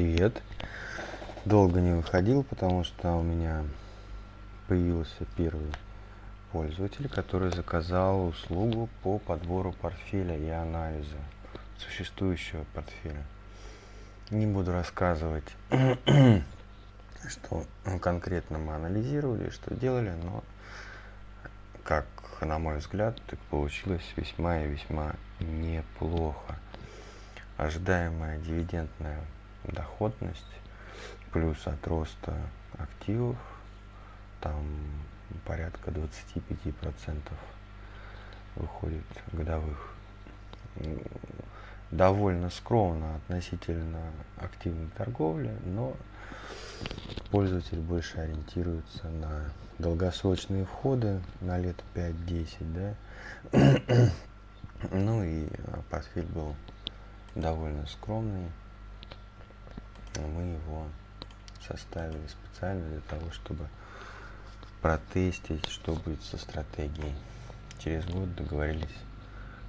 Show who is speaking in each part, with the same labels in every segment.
Speaker 1: Привет! Долго не выходил, потому что у меня появился первый пользователь, который заказал услугу по подбору портфеля и анализу существующего портфеля. Не буду рассказывать, что конкретно мы анализировали, что делали, но как на мой взгляд, так получилось весьма и весьма неплохо. Ожидаемая дивидендная доходность плюс от роста активов там порядка 25 процентов выходит годовых. Довольно скромно относительно активной торговли но пользователь больше ориентируется на долгосрочные входы на лет 5-10 да. Ну и портфель был довольно скромный мы его составили специально для того, чтобы протестить, что будет со стратегией. Через год договорились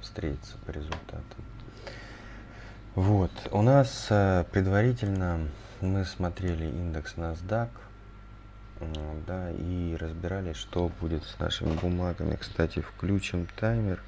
Speaker 1: встретиться по результатам. Вот, у нас э, предварительно мы смотрели индекс NASDAQ, да, и разбирали, что будет с нашими бумагами. Кстати, включим таймер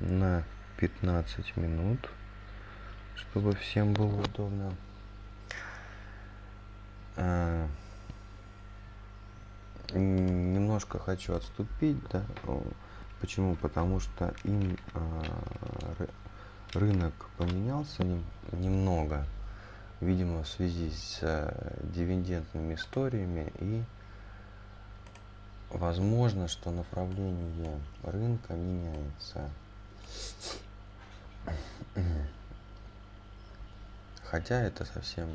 Speaker 1: на 15 минут, чтобы всем было удобно. А, немножко хочу отступить, да, почему? Потому что им а, рынок поменялся немного, видимо, в связи с а, дивидендными историями и возможно, что направление рынка меняется. Хотя это совсем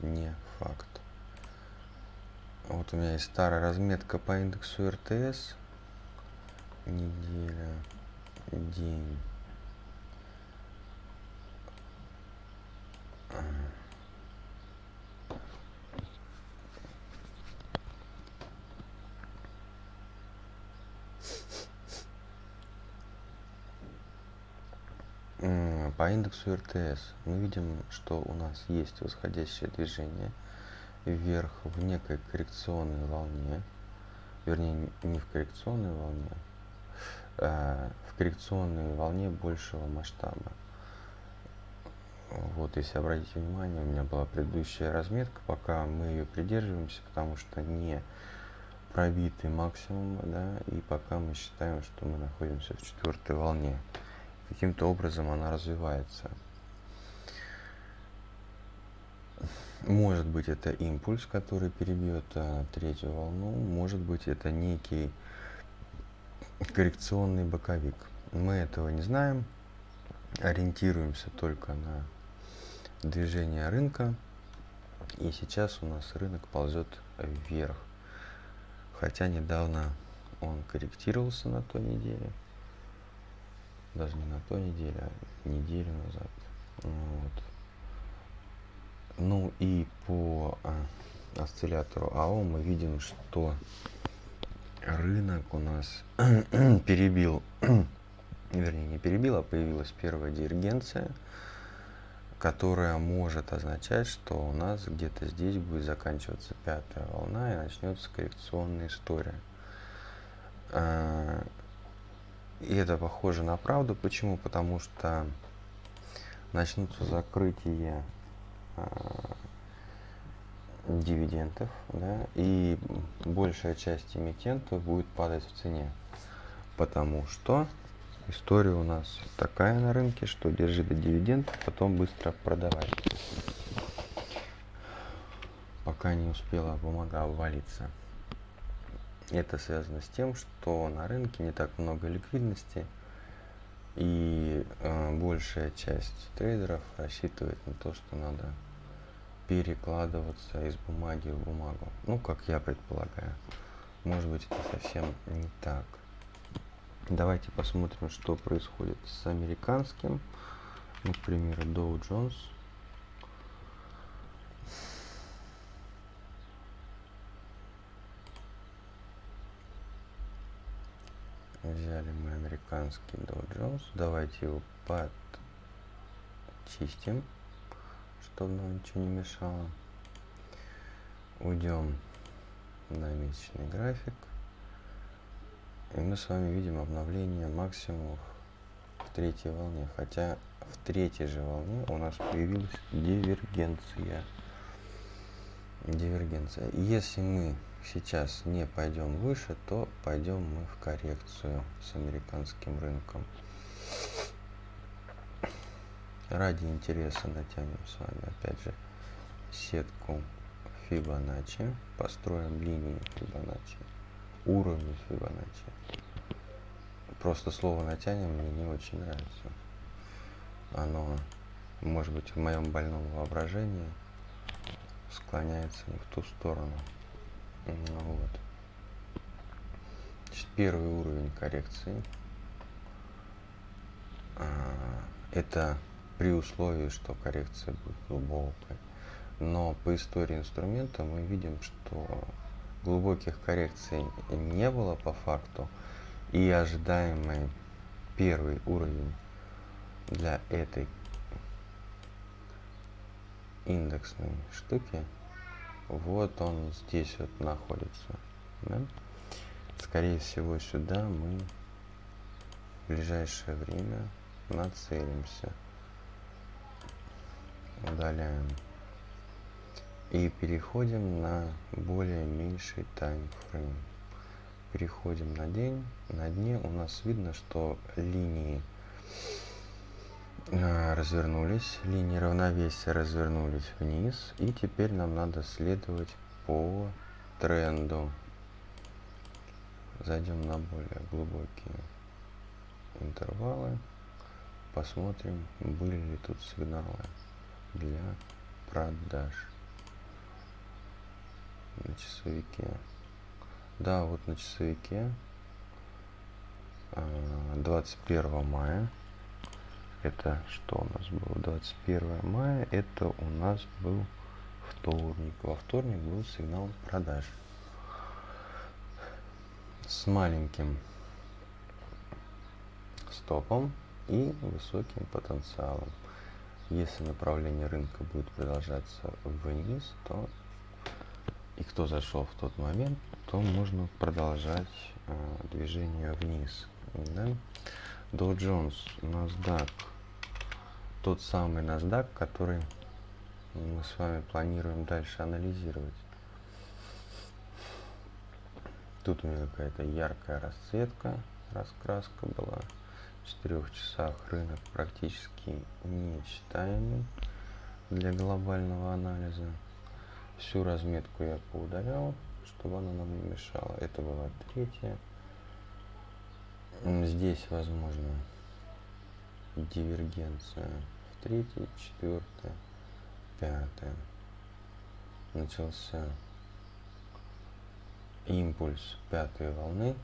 Speaker 1: не факт. Вот у меня есть старая разметка по индексу РТС. Неделя, день. По индексу РТС мы видим, что у нас есть восходящее движение – вверх в некой коррекционной волне, вернее не в коррекционной волне, а в коррекционной волне большего масштаба. Вот, если обратите внимание, у меня была предыдущая разметка, пока мы ее придерживаемся, потому что не пробитый максимум, да, и пока мы считаем, что мы находимся в четвертой волне. Каким-то образом она развивается. Может быть это импульс, который перебьет а, третью волну, может быть это некий коррекционный боковик. Мы этого не знаем, ориентируемся только на движение рынка. И сейчас у нас рынок ползет вверх. Хотя недавно он корректировался на той неделе. Даже не на той неделе, а неделю назад. Вот. Ну и по а, осциллятору АО мы видим, что рынок у нас перебил, вернее не перебил, а появилась первая дивергенция, которая может означать, что у нас где-то здесь будет заканчиваться пятая волна и начнется коррекционная история. А, и это похоже на правду. Почему? Потому что начнутся закрытия дивидендов, да, и большая часть эмитентов будет падать в цене, потому что история у нас такая на рынке, что держи до дивидендов, потом быстро продавай, пока не успела бумага обвалиться. Это связано с тем, что на рынке не так много ликвидности, и э, большая часть трейдеров рассчитывает на то, что надо перекладываться из бумаги в бумагу. Ну, как я предполагаю. Может быть, это совсем не так. Давайте посмотрим, что происходит с американским. Ну, к примеру, Dow Jones. Взяли мы американский Dow Jones. Давайте его подчистим чтобы нам ничего не мешало. Уйдем на месячный график. И мы с вами видим обновление максимумов в третьей волне. Хотя в третьей же волне у нас появилась дивергенция. Дивергенция. Если мы сейчас не пойдем выше, то пойдем мы в коррекцию с американским рынком. Ради интереса натянем с вами опять же сетку Фибоначчи, построим линии Фибоначчи, уровни Фибоначчи. Просто слово натянем мне не очень нравится. Оно, может быть, в моем больном воображении склоняется не в ту сторону. Ну вот. Значит, первый уровень коррекции. А, это при условии, что коррекция будет глубокой. Но по истории инструмента мы видим, что глубоких коррекций не было по факту. И ожидаемый первый уровень для этой индексной штуки вот он здесь вот находится. Да? Скорее всего, сюда мы в ближайшее время нацелимся. Удаляем. И переходим на более меньший таймфрейм. Переходим на день. На дне у нас видно, что линии а, развернулись, линии равновесия развернулись вниз, и теперь нам надо следовать по тренду. Зайдем на более глубокие интервалы, посмотрим, были ли тут сигналы для продаж на часовике. Да, вот на часовике. 21 а, мая. Это что у нас было? 21 мая это у нас был вторник. Во вторник был сигнал продаж. С маленьким стопом и высоким потенциалом если направление рынка будет продолжаться вниз то и кто зашел в тот момент то можно продолжать э, движение вниз да? Dow Jones, NASDAQ, тот самый NASDAQ, который мы с вами планируем дальше анализировать. Тут у меня какая-то яркая расцветка, раскраска была. Четырех часах рынок практически нечитаемый для глобального анализа. Всю разметку я поудалял, чтобы она нам не мешала. Это была третья. Здесь возможно дивергенция в третьей, четвертой, пятой. Начался импульс пятой волны.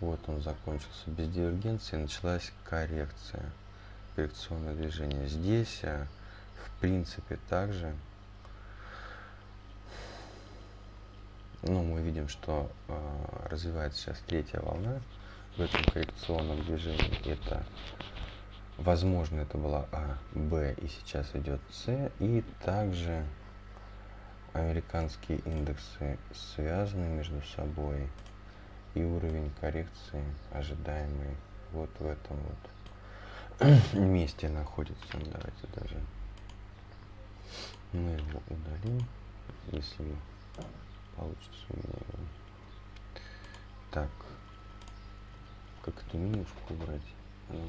Speaker 1: Вот он закончился без дивергенции, началась коррекция, коррекционное движение. Здесь, а, в принципе, также ну, мы видим, что э, развивается сейчас третья волна в этом коррекционном движении. Это, возможно, это была А, Б и сейчас идет С. И также американские индексы связаны между собой. И уровень коррекции ожидаемый вот в этом вот месте находится. Давайте даже мы его удалим, если получится у меня его. Так. Как эту менюшку убрать? Она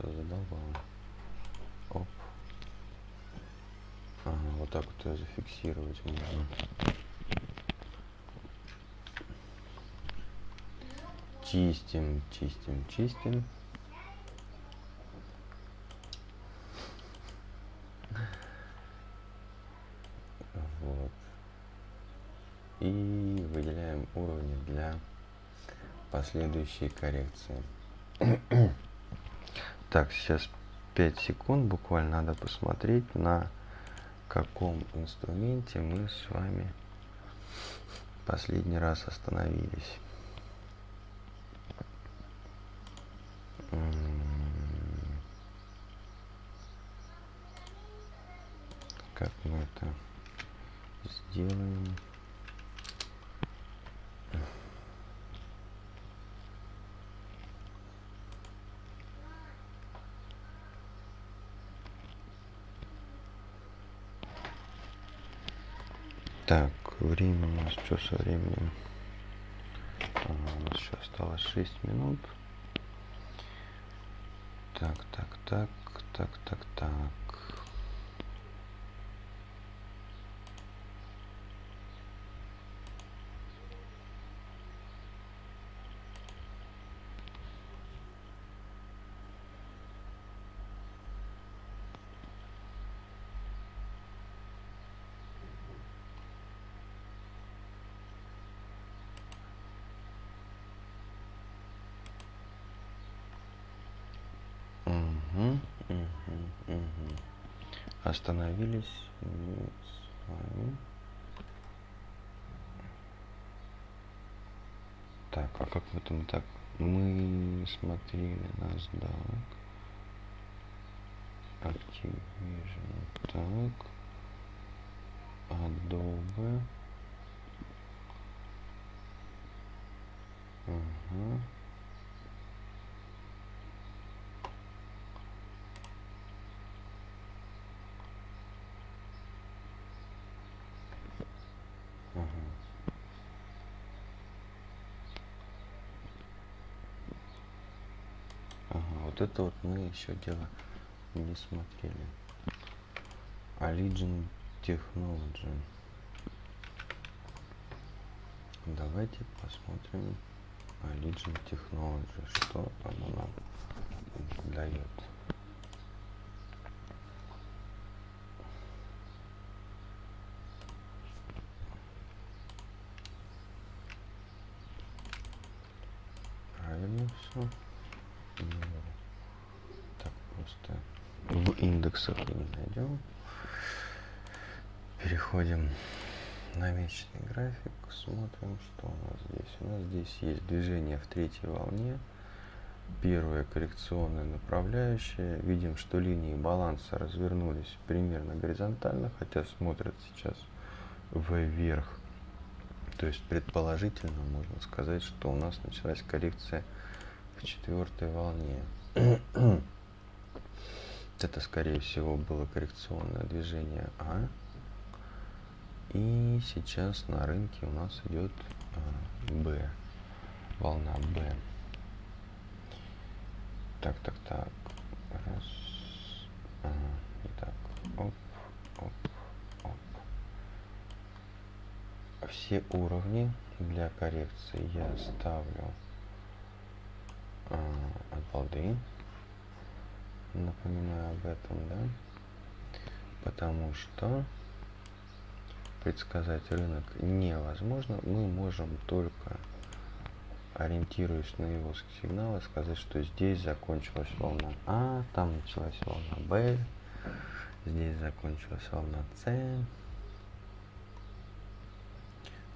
Speaker 1: уже задолбала. Оп. Ага, вот так вот ее зафиксировать можно. Чистим, чистим, чистим. и выделяем уровни для последующей коррекции. так, сейчас 5 секунд буквально надо посмотреть, на каком инструменте мы с вами последний раз остановились. Как мы это сделаем. Так, время у нас что со временем? А, у нас еще осталось 6 минут. Так, так, так, так, так, так. Мгм, мгм, мгм. Остановились мы с вами. Так, а как мы там так? Мы смотрели на сдак. Activision. Так. Adobe. Ага. Ага, вот это вот мы еще дело не смотрели. Allegiant Technology. Давайте посмотрим Allegiant Technology, что оно нам дает. Правильно все. Так просто в индексах и не найдем. Переходим на месячный график, смотрим, что у нас здесь. У нас здесь есть движение в третьей волне. Первая коррекционная направляющая. Видим, что линии баланса развернулись примерно горизонтально, хотя смотрят сейчас вверх. То есть предположительно можно сказать, что у нас началась коррекция в четвертой волне. Это, скорее всего, было коррекционное движение А. И сейчас на рынке у нас идет а, Б. Волна Б. Так, так, так. Раз. Ага, не так. Оп, оп, оп. Все уровни для коррекции я ставлю а, от балды. Напоминаю об этом, да? Потому что предсказать рынок невозможно. Мы можем только, ориентируясь на его сигналы, сказать, что здесь закончилась волна А, там началась волна Б, здесь закончилась волна С.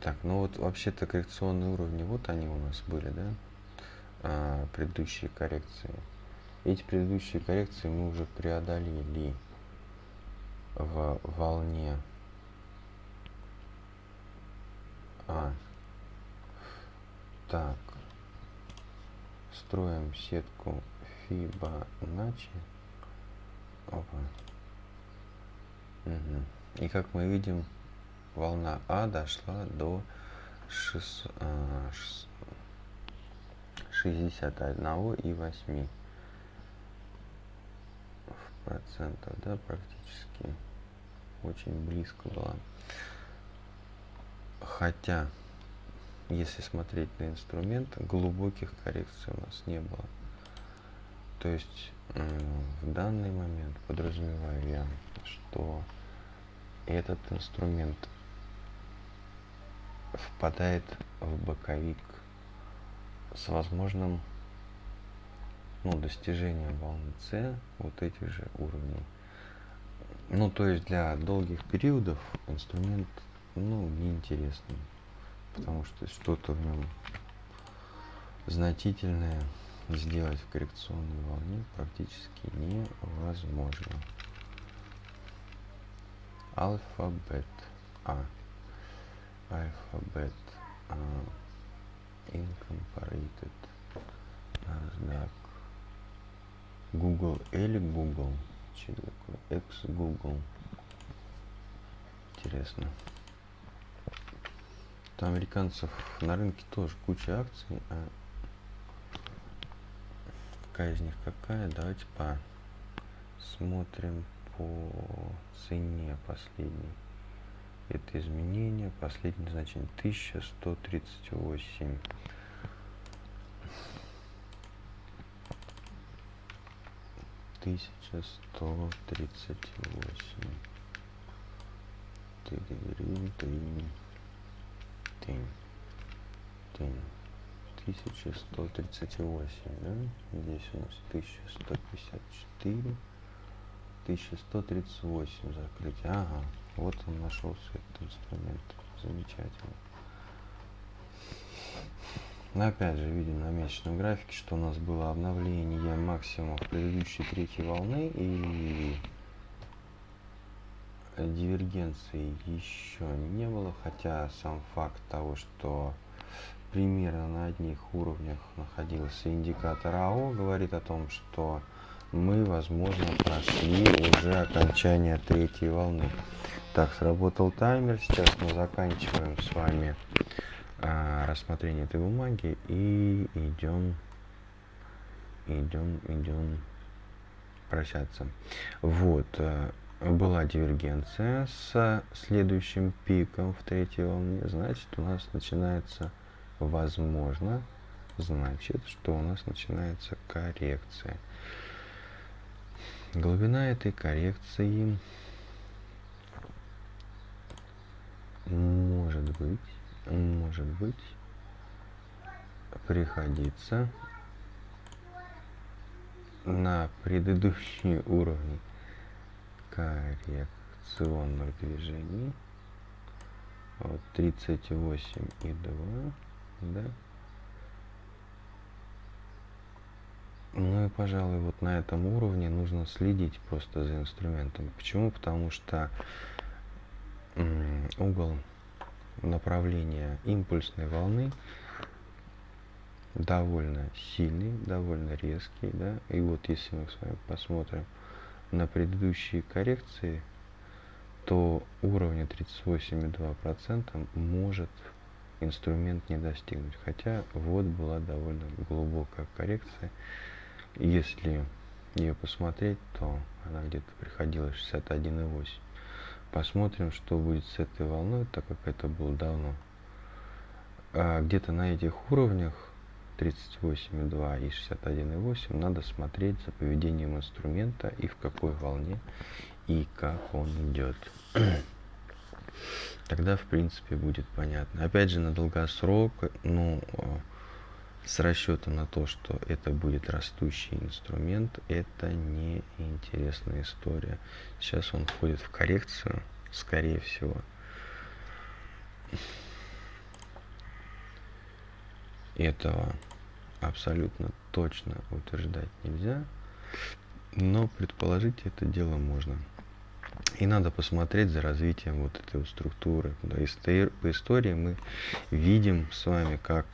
Speaker 1: Так, ну вот вообще-то коррекционные уровни, вот они у нас были, да? А, предыдущие коррекции. Эти предыдущие коррекции мы уже преодолели в волне А. Так. Строим сетку Fibonacci. Опа. Угу. И как мы видим, волна А дошла до 6, 61 и 8 процентов, да, практически очень близко была. Хотя, если смотреть на инструмент, глубоких коррекций у нас не было. То есть в данный момент подразумеваю я, что этот инструмент впадает в боковик с возможным ну, достижением волны С вот этих же уровней. Ну, то есть для долгих периодов инструмент ну, неинтересным, потому что что-то в нем значительное сделать в коррекционной волне практически невозможно. Alphabet A. Alphabet A. Incorporated. NASDAQ. Google или Google? Что такое? X-Google. Интересно. Там американцев на рынке тоже куча акций, а какая из них какая? Давайте посмотрим по цене последней. Это изменение, последнее значение 1138. Тысяча сто тридцать восемь. Тынь, тынь, тынь, тынь. 1138, да? Здесь у нас 1154. 1138 закрытие. Ага, вот он нашелся этот инструмент. Замечательно. Но опять же видим на месячном графике, что у нас было обновление максимума предыдущей третьей волны и дивергенции еще не было, хотя сам факт того, что примерно на одних уровнях находился индикатор АО, говорит о том, что мы, возможно, прошли уже окончание третьей волны. Так, сработал таймер. Сейчас мы заканчиваем с вами а, рассмотрение этой бумаги и идем, идем, идем прощаться. Вот, а, была дивергенция с следующим пиком в третьей волне. Значит, у нас начинается, возможно, значит, что у нас начинается коррекция. Глубина этой коррекции может быть, может быть, приходится на предыдущие уровни коррекционных движений вот 38 и 2 да Ну и, пожалуй, вот на этом уровне нужно следить просто за инструментом. Почему? Потому что угол направления импульсной волны довольно сильный, довольно резкий, да, и вот если мы с вами посмотрим на предыдущие коррекции, то уровня 38,2% может инструмент не достигнуть, хотя вот была довольно глубокая коррекция, если ее посмотреть, то она где-то приходила 61,8. Посмотрим, что будет с этой волной, так как это было давно. А где-то на этих уровнях 38,2 и 61,8 надо смотреть за поведением инструмента и в какой волне и как он идет. Тогда, в принципе, будет понятно. Опять же, на долгосрок, ну, с расчетом на то, что это будет растущий инструмент, это не интересная история. Сейчас он входит в коррекцию, скорее всего. Этого абсолютно точно утверждать нельзя, но предположить это дело можно. И надо посмотреть за развитием вот этой структуры. По истории мы видим с вами, как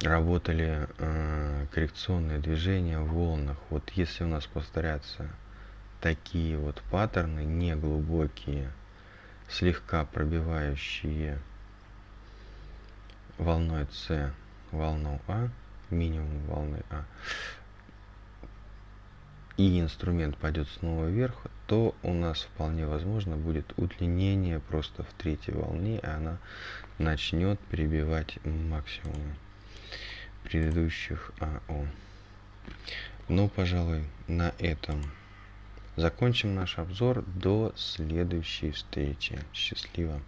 Speaker 1: работали э, коррекционные движения в волнах. Вот если у нас повторятся такие вот паттерны, неглубокие, слегка пробивающие волной С волну А, минимум волны А, и инструмент пойдет снова вверх, то у нас вполне возможно будет удлинение просто в третьей волне, и она начнет перебивать максимум предыдущих АО. Ну, пожалуй, на этом закончим наш обзор. До следующей встречи. Счастливо!